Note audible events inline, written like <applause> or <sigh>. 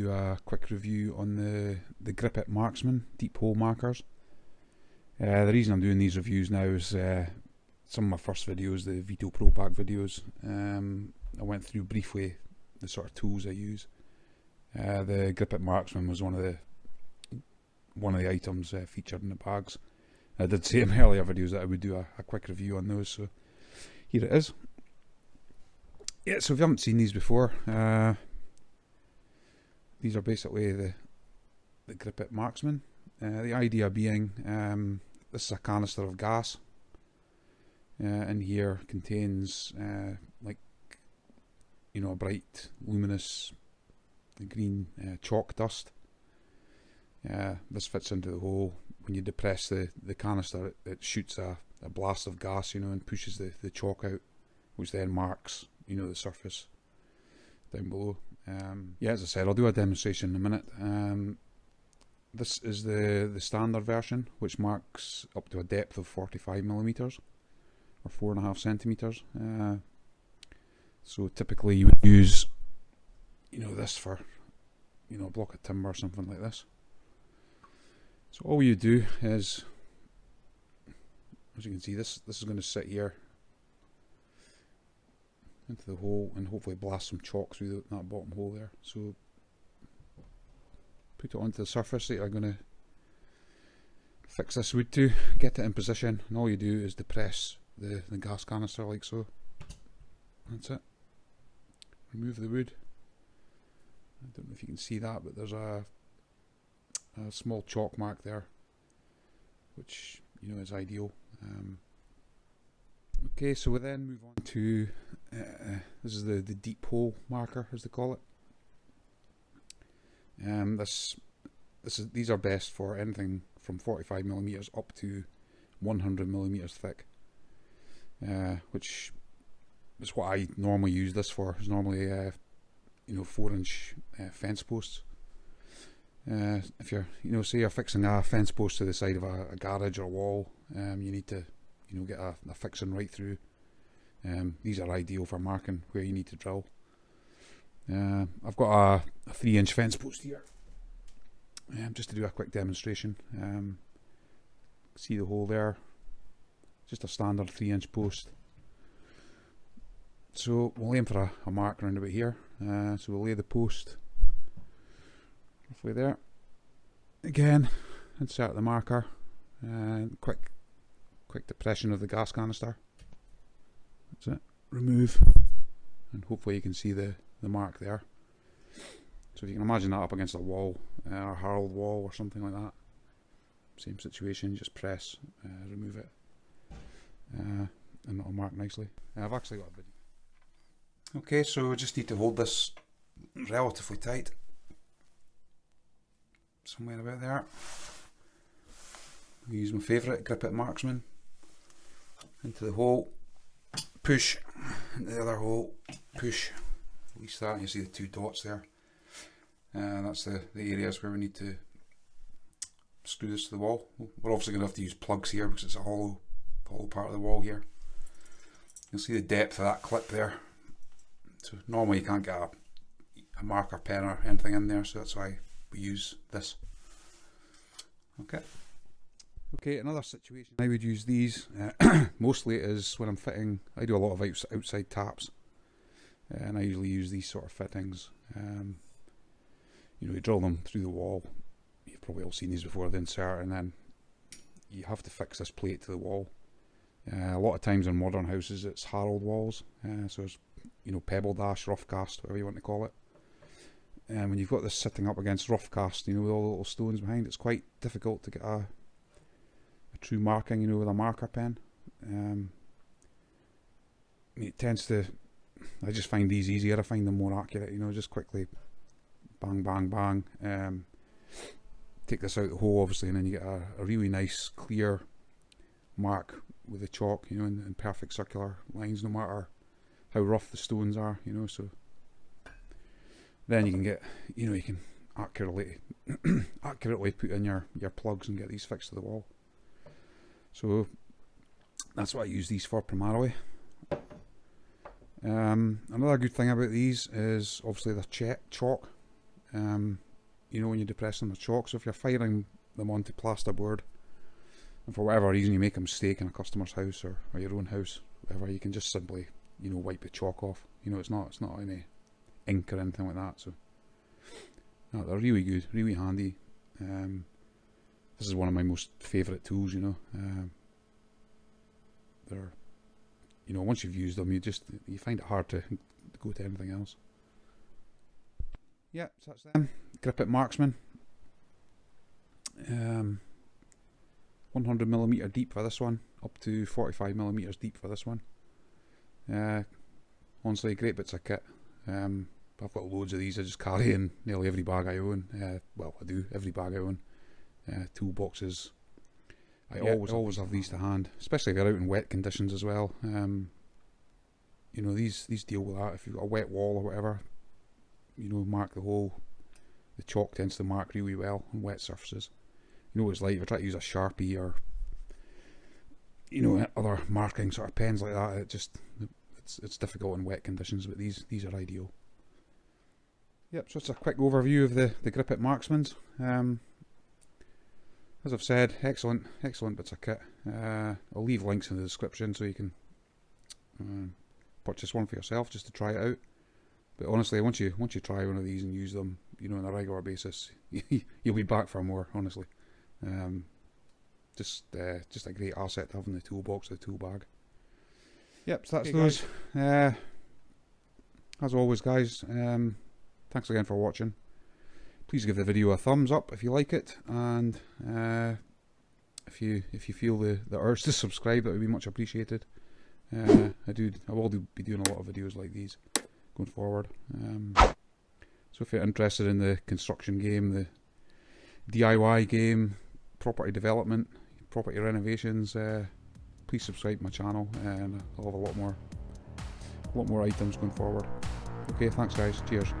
do a quick review on the the Grip It Marksman deep hole markers. Uh, the reason I'm doing these reviews now is uh, some of my first videos, the Veto Pro Pac videos. Um, I went through briefly the sort of tools I use. Uh, the Grip It Marksman was one of the one of the items uh, featured in the bags. I did say <laughs> in earlier videos that I would do a, a quick review on those, so here it is. Yeah, so if you haven't seen these before, uh, these are basically the the Grip It Marksman. Uh, the idea being, um, this is a canister of gas. Uh, in here contains like you know a bright, luminous green uh, chalk dust. Uh, this fits into the hole. When you depress the, the canister, it, it shoots a, a blast of gas, you know, and pushes the, the chalk out, which then marks you know the surface down below. Um, yeah, as I said, I'll do a demonstration in a minute. Um, this is the the standard version, which marks up to a depth of 45 millimeters or four and a half centimeters. Uh, so typically you would use, you know, this for, you know, a block of timber or something like this. So all you do is, as you can see, this this is going to sit here into the hole and hopefully blast some chalk through that bottom hole there. So put it onto the surface that I'm going to fix this wood to, get it in position and all you do is depress the, the gas canister like so. That's it. Remove the wood. I don't know if you can see that but there's a, a small chalk mark there which you know is ideal. Um, okay so we then move on to uh, this is the, the deep hole marker as they call it. Um, this this is these are best for anything from 45 millimeters up to 100 millimeters thick, uh, which is what I normally use this for. Is normally uh, you know four inch uh, fence posts. Uh, if you're you know say you're fixing a fence post to the side of a, a garage or a wall, um, you need to you know get a, a fixing right through um, these are ideal for marking where you need to drill. Uh, I've got a, a, three inch fence post here, um, just to do a quick demonstration. Um, see the hole there, just a standard three inch post. So we'll aim for a, a mark around about here. Uh, so we'll lay the post roughly there. Again, insert the marker, and quick, quick depression of the gas canister. That's it. Remove. And hopefully you can see the, the mark there. So if you can imagine that up against a wall, uh, or harled wall or something like that. Same situation, just press, uh, remove it. Uh, and it'll mark nicely. Uh, I've actually got a video. Okay, so I just need to hold this relatively tight. Somewhere about there. I use my favourite grip it marksman into the hole push into the other hole, push, release that, you see the two dots there. And uh, that's the, the areas where we need to screw this to the wall. We're obviously going to have to use plugs here because it's a hollow, hollow part of the wall here. You'll see the depth of that clip there. So normally you can't get a, a marker pen or anything in there, so that's why we use this. Okay. Okay, another situation I would use these uh, <clears throat> mostly is when I'm fitting, I do a lot of outs outside taps and I usually use these sort of fittings. Um, you know, you drill them through the wall, you've probably all seen these before, the insert and then you have to fix this plate to the wall. Uh, a lot of times in modern houses it's harled walls, uh, so it's you know pebble dash, rough cast, whatever you want to call it. And when you've got this sitting up against rough cast, you know, with all the little stones behind, it's quite difficult to get a true marking, you know, with a marker pen. Um, it tends to, I just find these easier. I find them more accurate, you know, just quickly bang, bang, bang. Um, take this out the hole, obviously, and then you get a, a really nice, clear mark with the chalk, you know, in, in perfect circular lines, no matter how rough the stones are, you know, so then you can get, you know, you can accurately <clears throat> accurately put in your your plugs and get these fixed to the wall. So that's what I use these for primarily. Um, another good thing about these is obviously the chalk. Um, you know when you're depressing the chalk, so if you're firing them onto plasterboard, and for whatever reason you make a mistake in a customer's house or, or your own house, whatever, you can just simply, you know, wipe the chalk off. You know, it's not it's not any ink or anything like that. So, no, they're really good, really handy. Um, this is one of my most favourite tools. You know, um, they're you know once you've used them, you just you find it hard to go to anything else. Yeah, so that's them. Grip It Marksman. Um, 100 millimeter deep for this one, up to 45 millimeters deep for this one. Uh, honestly, great bits of kit. Um, I've got loads of these. I just carry in nearly every bag I own. Uh, well, I do every bag I own. Uh, toolboxes. I yeah, always always have these to hand, especially if you're out in wet conditions as well. Um, you know these these deal with that. If you've got a wet wall or whatever, you know, mark the hole. The chalk tends to mark really well on wet surfaces. You know what it's like if you try to use a sharpie or you know other marking sort of pens like that. It just it's it's difficult in wet conditions, but these these are ideal. Yep, so it's a quick overview of the the Grip It Marksmans. Um, as I've said, excellent, excellent bits of kit. Uh, I'll leave links in the description so you can uh, purchase one for yourself just to try it out. But honestly, once you once you try one of these and use them, you know, on a regular basis, <laughs> you'll be back for more. Honestly, um, just uh, just a great asset to have in the toolbox, the tool bag. Yep, so that's okay, those. Uh, as always, guys, um, thanks again for watching. Please give the video a thumbs up if you like it, and uh, if you if you feel the the urge to subscribe, that would be much appreciated. Uh, I do I will do, be doing a lot of videos like these going forward. Um, so if you're interested in the construction game, the DIY game, property development, property renovations, uh, please subscribe to my channel and I'll have a lot more, a lot more items going forward. Okay, thanks guys. Cheers.